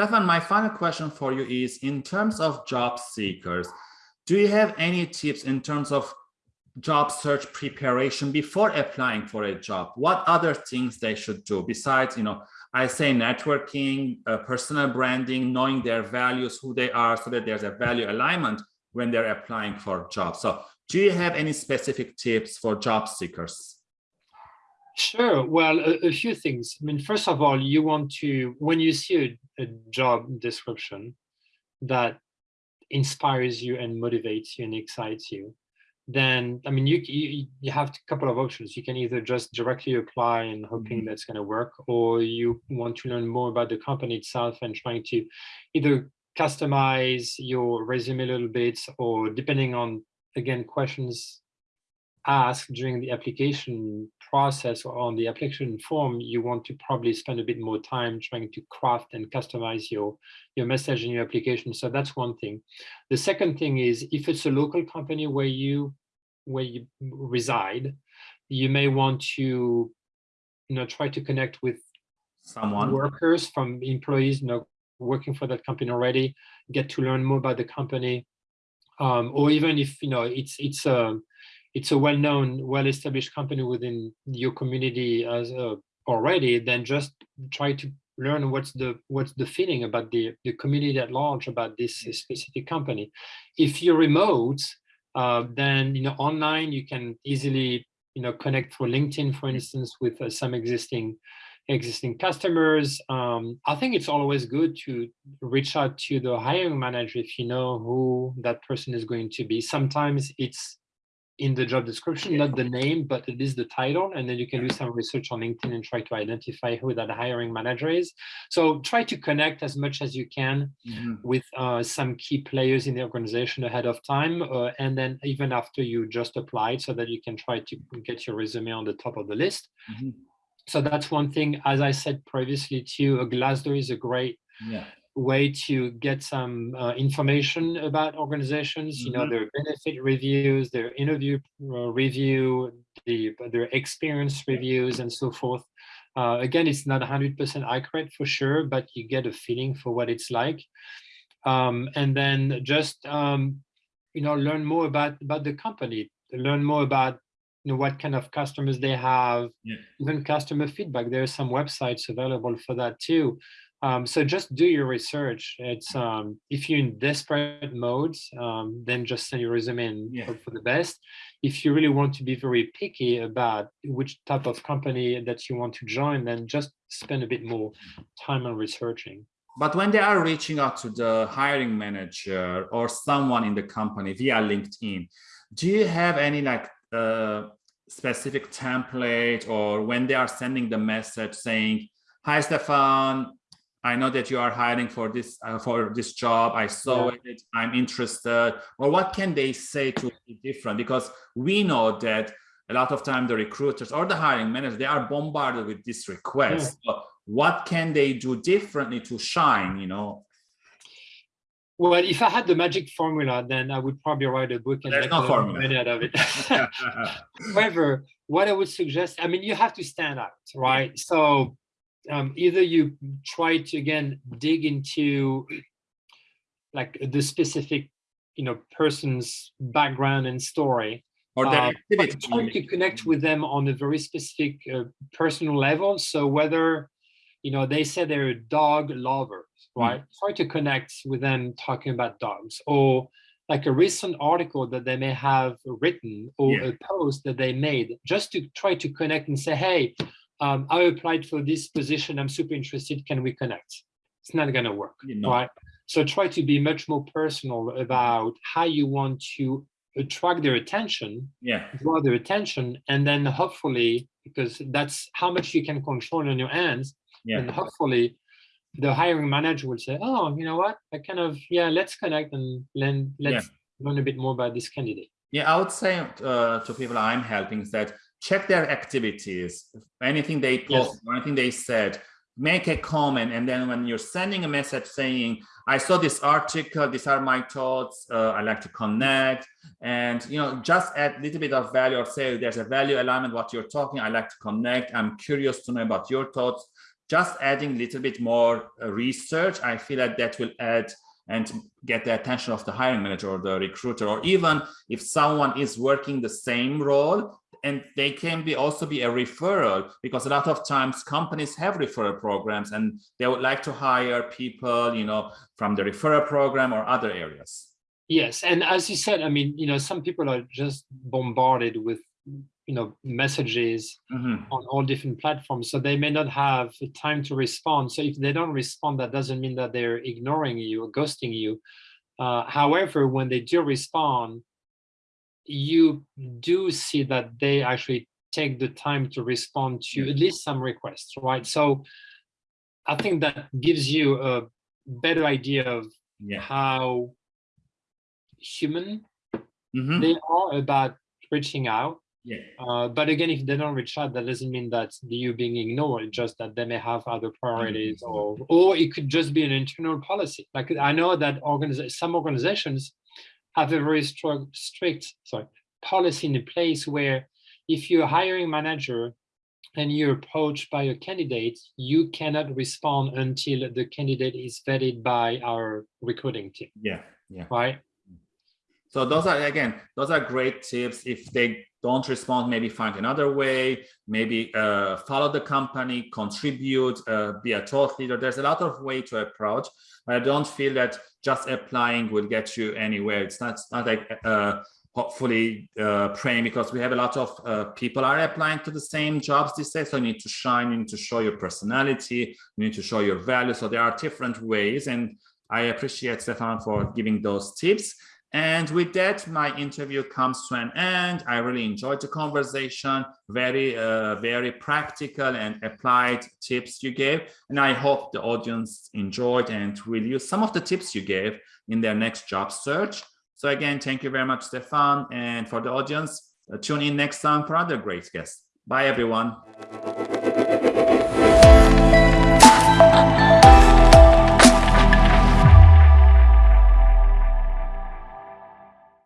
Stefan, my final question for you is in terms of job seekers, do you have any tips in terms of job search preparation before applying for a job? What other things they should do besides, you know, I say networking, uh, personal branding, knowing their values, who they are, so that there's a value alignment when they're applying for jobs. So do you have any specific tips for job seekers? Sure. Well, a, a, few things. I mean, first of all, you want to, when you see a, a job description that inspires you and motivates you and excites you, then, I mean, you, you, you have a couple of options. You can either just directly apply and hoping mm -hmm. that's going to work, or you want to learn more about the company itself and trying to either customize your resume a little bit, or depending on, again, questions asked during the application process or on the application form, you want to probably spend a bit more time trying to craft and customize your, your message in your application. So that's one thing. The second thing is if it's a local company where you where you reside, you may want to you know try to connect with someone workers from employees you know working for that company already, get to learn more about the company. Um, or even if you know it's it's a it's a well-known, well-established company within your community as a, already, then just try to learn what's the what's the feeling about the the community at large about this specific company. If you're remote, uh, then you know online you can easily you know connect for LinkedIn, for instance, with uh, some existing existing customers. Um, I think it's always good to reach out to the hiring manager if you know who that person is going to be. Sometimes it's in the job description, not the name, but it is the title. And then you can do some research on LinkedIn and try to identify who that hiring manager is. So try to connect as much as you can mm -hmm. with uh, some key players in the organization ahead of time. Uh, and then even after you just applied so that you can try to get your resume on the top of the list. Mm -hmm. So that's one thing, as I said previously too, a Glassdoor is a great yeah way to get some uh, information about organizations, mm -hmm. you know, mm-hmm. their benefit reviews, their interview uh, review, the, their experience reviews and so forth. Uh, again, it's not 100% accurate for sure, but you get a feeling for what it's like. Um, and then just, um, you know, learn more about, about the company, learn more about you know, what kind of customers they have, yeah. even customer feedback. There are some websites available for that too. Um, so just do your research. It's um, if you're in desperate modes, um, then just send your resume and yeah. hope for the best. If you really want to be very picky about which type of company that you want to join, then just spend a bit more time on researching. But when they are reaching out to the hiring manager or someone in the company via LinkedIn, do you have any like uh, specific template or when they are sending the message saying, hi, Stefan, I know that you are hiring for this uh, for this job. I saw yeah. it. I'm interested. Or what can they say to be different? Because we know that a lot of time the recruiters or the hiring managers they are bombarded with this request. Yeah. So what can they do differently to shine? You know. Well, if I had the magic formula, then I would probably write a book and There's make no formula. out of it. However, what I would suggest, I mean, you have to stand out, right? So um, either you try to again dig into like the specific you know person's background and story or their uh, activity try to connect with them on a very specific uh, personal level so whether you know they say they're a dog lovers hmm. right mm. try to connect with them talking about dogs or like a recent article that they may have written or yeah. a post that they made just to try to connect and say hey um, I applied for this position. I'm super interested. Can we connect? It's not going to work, right? So try to be much more personal about how you want to attract their attention, yeah, draw their attention, and then hopefully, because that's how much you can control in your hands, yeah. and hopefully the hiring manager will say, oh, you know what, I kind of, yeah, let's connect and then let's yeah. learn a bit more about this candidate. Yeah, I would say uh, to people I'm helping is that check their activities, anything they post, yes. anything they said, make a comment. And then when you're sending a message saying, I saw this article, these are my thoughts, uh, I like to connect. And, you know, just add a little bit of value or say there's a value alignment, what you're talking, I like to connect. I'm curious to know about your thoughts. just adding a little bit more uh, research, I feel like that will add and get the attention of the hiring manager or the recruiter, or even if someone is working the same role, and they can be also be a referral because a lot of times companies have referral programs and they would like to hire people, you know, from the referral program or other areas. Yes, and as you said, I mean, you know, some people are just bombarded with you know messages mm -hmm. on all different platforms so they may not have time to respond so if they don't respond that doesn't mean that they're ignoring you or ghosting you uh, however when they do respond you do see that they actually take the time to respond to at least some requests right so i think that gives you a better idea of yeah. how human mm -hmm. they are about reaching out yeah. Uh, but again, if they don't reach out, that doesn't mean that you being ignored, just that they may have other priorities mm-hmm. or, or it could just be an internal policy. Like I know that some organizations have a very strict sorry, policy in place where if you're a hiring manager and you're approached by a candidate, you cannot respond until the candidate is vetted by our recruiting team. Yeah, yeah. Right. So those are, again, those are great tips. If they don't respond, maybe find another way, maybe uh, follow the company, contribute, uh, be a thought leader. There's a lot of way to approach. I don't feel that just applying will get you anywhere. It's not, it's not like uh, hopefully uh, praying because we have a lot of uh, people are applying to the same jobs these days. So you need to shine, you need to show your personality, you need to show your value. So there are different ways. And I appreciate Stefan for giving those tips. And with that, my interview comes to an end. I really enjoyed the conversation, very, uh, very practical and applied tips you gave. And I hope the audience enjoyed and will use some of the tips you gave in their next job search. So again, thank you very much, Stefan. And for the audience, uh, tune in next time for other great guests. Bye, everyone.